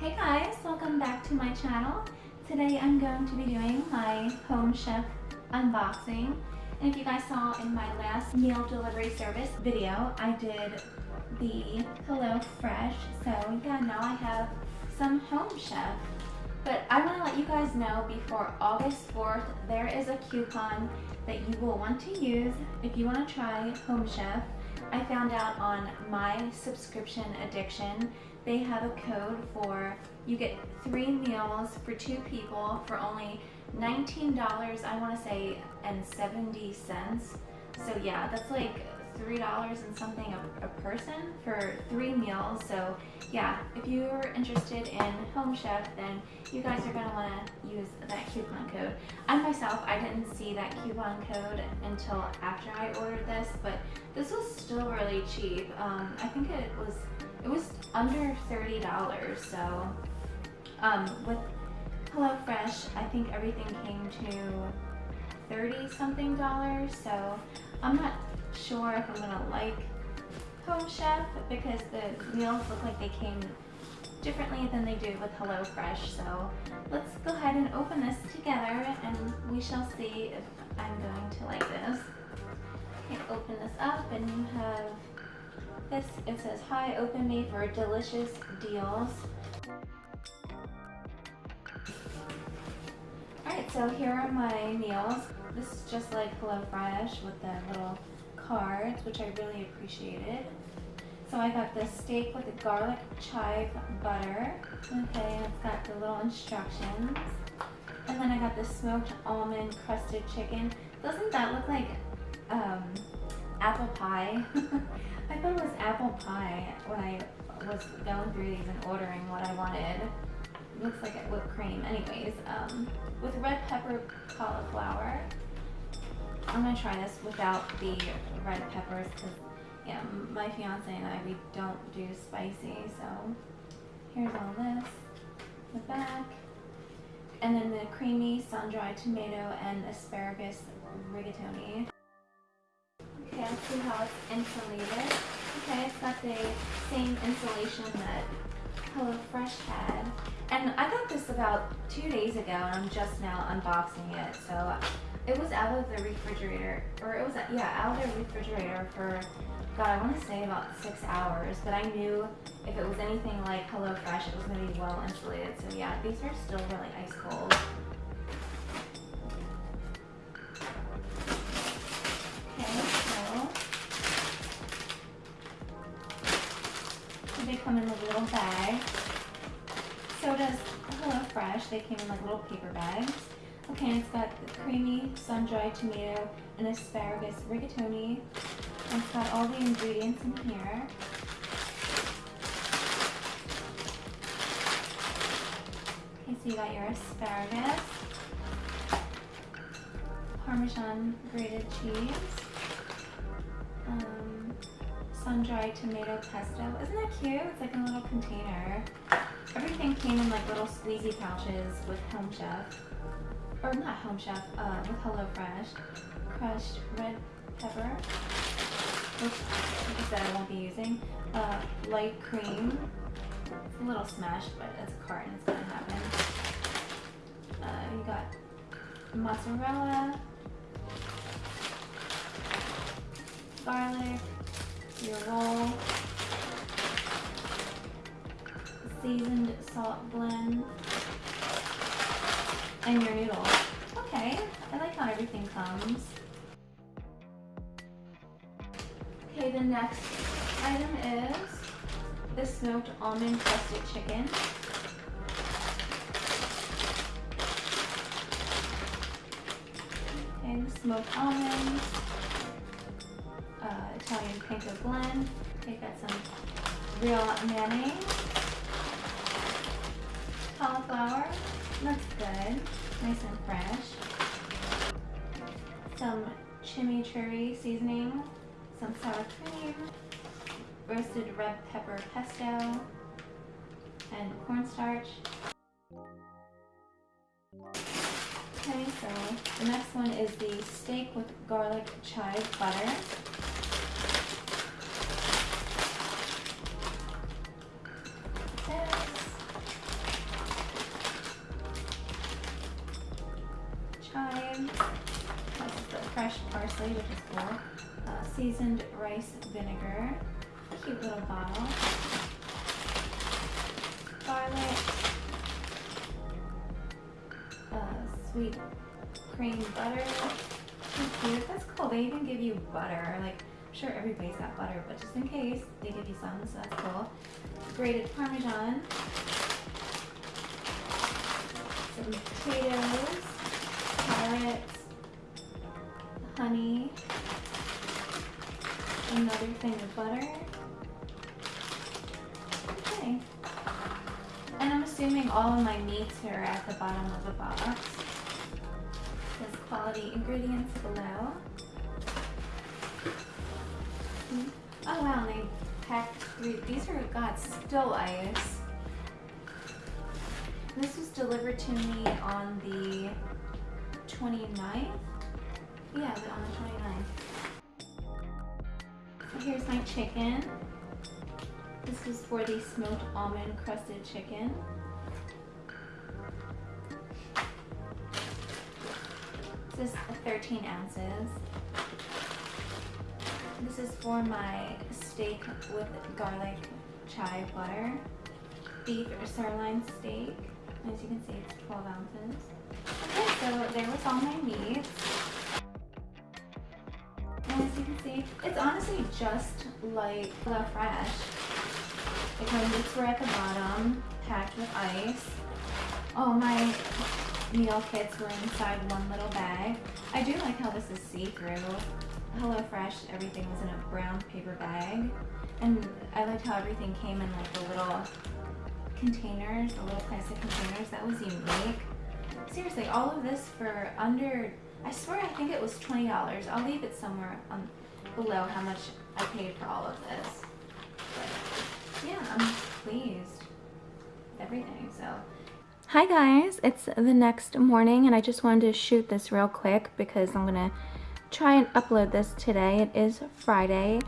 Hey guys, welcome back to my channel. Today I'm going to be doing my Home Chef unboxing. And if you guys saw in my last meal delivery service video, I did the Hello Fresh. So yeah, now I have some Home Chef. But I want to let you guys know before August 4th, there is a coupon that you will want to use if you want to try Home Chef. I found out on my subscription addiction, they have a code for, you get three meals for two people for only $19, I want to say, and 70 cents. So yeah, that's like $3 and something a, a, person for three meals. So yeah, if you're interested in Home Chef, then you guys are gonna wanna use that coupon code. I myself, I didn't see that coupon code until after I ordered this, but this was still really cheap. Um, I think it was, it was under $30. So um, with HelloFresh, I think everything came to 30 something dollars. So I'm not sure if I'm gonna like Home Chef because the meals look like they came differently than they do with HelloFresh. So let's go ahead and open this together and we shall see if I'm going to like this. Open this up and you have this, it says, hi, open me for delicious deals. Alright, so here are my meals. This is just like HelloFresh with the little cards, which I really appreciated. So I got the steak with the garlic chive butter. Okay, it's got the little instructions. And then I got the smoked almond crusted chicken. Doesn't that look like um, apple pie? I thought it was apple pie when I was going through these and ordering what I wanted. It looks like whipped cream. Anyways, um, with red pepper cauliflower. I'm gonna try this without the red peppers because yeah, my fiance and I, we don't do spicy. So here's all this, the back. And then the creamy sun-dried tomato and asparagus rigatoni. Okay, let's see how it's insulated. Okay, it's got the same insulation that HelloFresh had. And I got this about two days ago and I'm just now unboxing it. So it was out of the refrigerator, or it was, yeah, out of the refrigerator for, God, I want to say about six hours. But I knew if it was anything like HelloFresh, it was going to be well insulated. So yeah, these are still really ice cold. Come in a little bag. So does HelloFresh. They came in like little paper bags. Okay, it's got the creamy sun-dried tomato and asparagus rigatoni. It's got all the ingredients in here. Okay, so you got your asparagus, Parmesan grated cheese, sun-dried tomato pesto. Isn't that cute? It's like a little container. Everything came in like little squeezy pouches with Home Chef or not Home Chef, uh, with HelloFresh, crushed red pepper, which, like I said, I won't be using, uh, light cream, it's a little smashed, but it's a carton, it's gonna happen. Uh, you got mozzarella, garlic, seasoned salt blend, and your noodles. Okay, I like how everything comes. Okay, the next item is the smoked almond crusted chicken. Okay, smoked almonds, uh, Italian panko blend. Okay, got some real mayonnaise, cauliflower, Looks good. Nice and fresh. Some chimichurri seasoning, some sour cream, roasted red pepper pesto, and cornstarch. Okay, so the next one is the steak with garlic chive butter. Rice vinegar. Cute little bottle. Garlic. Uh, sweet cream butter. cute. That's cool. They even give you butter. Like, I'm sure everybody's got butter, but just in case, they give you some, so that's cool. Grated Parmesan. Some potatoes. Butter. Okay. And I'm assuming all of my meats are at the bottom of the box. Says quality ingredients below. Oh wow, they packed three. These are, God, still ice. This was delivered to me on the 29th. Yeah, on the 29th. So here's my chicken. This is for the smoked almond crusted chicken. This is 13 ounces. This is for my steak with garlic chive butter. Beef or sirloin steak. As you can see, it's 12 ounces. Okay, so there was all my meats. It's honestly just like the fresh. Because it's right at the bottom, packed with ice. All my meal kits were inside one little bag. I do like how this is see-through. HelloFresh, everything was in a brown paper bag. And I liked how everything came in like the little containers, the little plastic containers. That was unique. Seriously, all of this for under, I swear I think it was $20. I'll leave it somewhere below how much I paid for all of this. But yeah, I'm pleased with everything, so. Hi guys, it's the next morning and I just wanted to shoot this real quick because I'm gonna try and upload this today. It is Friday,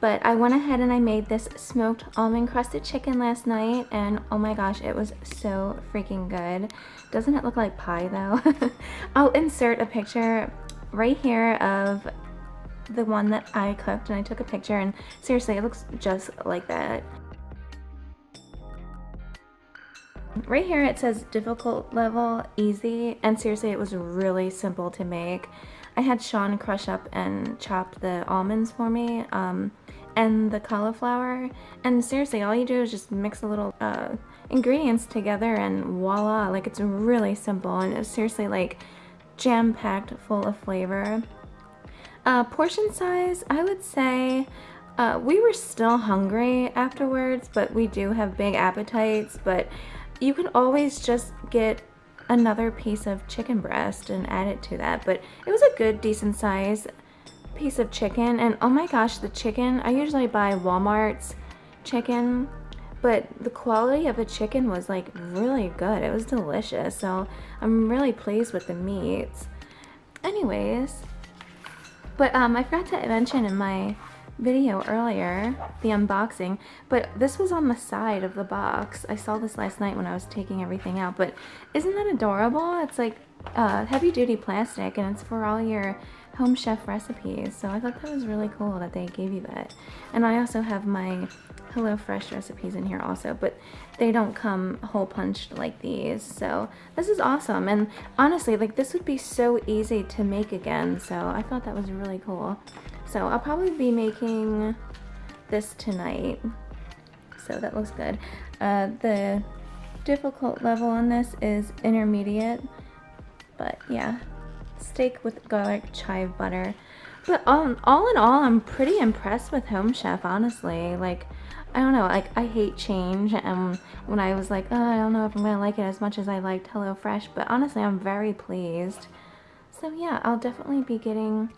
but I went ahead and I made this smoked almond crusted chicken last night and oh my gosh, it was so freaking good. Doesn't it look like pie though? I'll insert a picture right here of the one that I cooked and I took a picture and seriously it looks just like that. Right here it says difficult level, easy, and seriously it was really simple to make. I had Sean crush up and chop the almonds for me um, and the cauliflower and seriously all you do is just mix a little uh, ingredients together and voila like it's really simple and it's seriously like jam-packed full of flavor. Uh, portion size I would say uh, we were still hungry afterwards but we do have big appetites but you can always just get another piece of chicken breast and add it to that. But it was a good, decent size piece of chicken. And oh my gosh, the chicken, I usually buy Walmart's chicken, but the quality of the chicken was like really good. It was delicious. So I'm really pleased with the meats. Anyways, but um, I forgot to mention in my video earlier, the unboxing, but this was on the side of the box. I saw this last night when I was taking everything out, but isn't that adorable? It's like uh, heavy duty plastic and it's for all your home chef recipes. So I thought that was really cool that they gave you that. And I also have my HelloFresh recipes in here also, but they don't come hole punched like these. So this is awesome. And honestly, like this would be so easy to make again. So I thought that was really cool. So I'll probably be making this tonight. So that looks good. Uh, the difficult level on this is intermediate. But yeah, steak with garlic chive butter. But all, all in all, I'm pretty impressed with Home Chef, honestly. Like, I don't know, like, I hate change. And when I was like, oh, I don't know if I'm to like it as much as I liked HelloFresh. But honestly, I'm very pleased. So yeah, I'll definitely be getting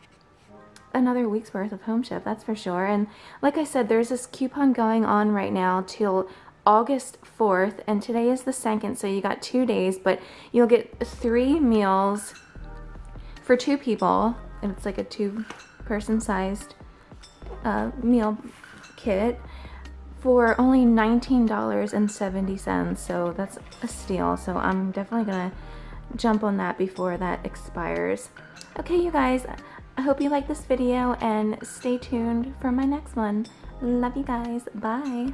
another week's worth of Home Chef, that's for sure. And like I said, there's this coupon going on right now till August 4th, and today is the 2nd, so you got two days, but you'll get three meals for two people, and it's like a two-person sized uh, meal kit for only $19.70, so that's a steal, so I'm definitely gonna jump on that before that expires. Okay, you guys, I hope you like this video and stay tuned for my next one. Love you guys. Bye.